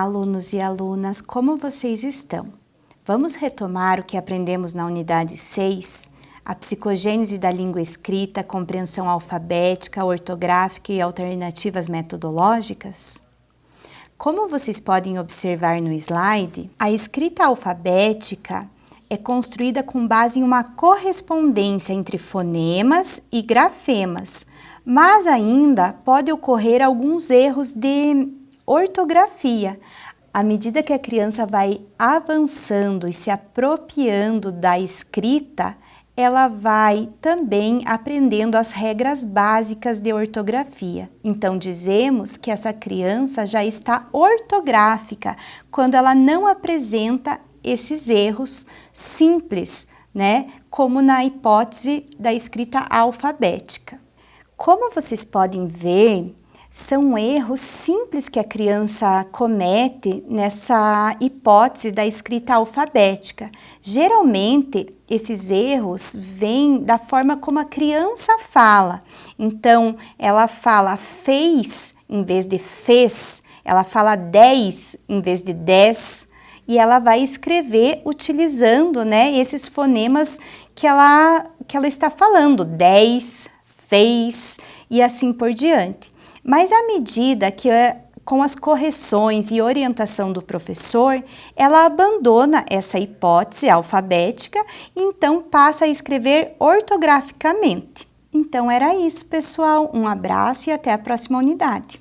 alunos e alunas, como vocês estão? Vamos retomar o que aprendemos na unidade 6, a psicogênese da língua escrita, compreensão alfabética, ortográfica e alternativas metodológicas? Como vocês podem observar no slide, a escrita alfabética é construída com base em uma correspondência entre fonemas e grafemas, mas ainda pode ocorrer alguns erros de ortografia. À medida que a criança vai avançando e se apropriando da escrita, ela vai também aprendendo as regras básicas de ortografia. Então, dizemos que essa criança já está ortográfica quando ela não apresenta esses erros simples, né? Como na hipótese da escrita alfabética. Como vocês podem ver, são erros simples que a criança comete nessa hipótese da escrita alfabética. Geralmente, esses erros vêm da forma como a criança fala. Então, ela fala fez em vez de fez, ela fala 10 em vez de 10, e ela vai escrever utilizando né, esses fonemas que ela, que ela está falando, 10, fez e assim por diante. Mas à medida que é, com as correções e orientação do professor, ela abandona essa hipótese alfabética e então passa a escrever ortograficamente. Então era isso, pessoal. Um abraço e até a próxima unidade.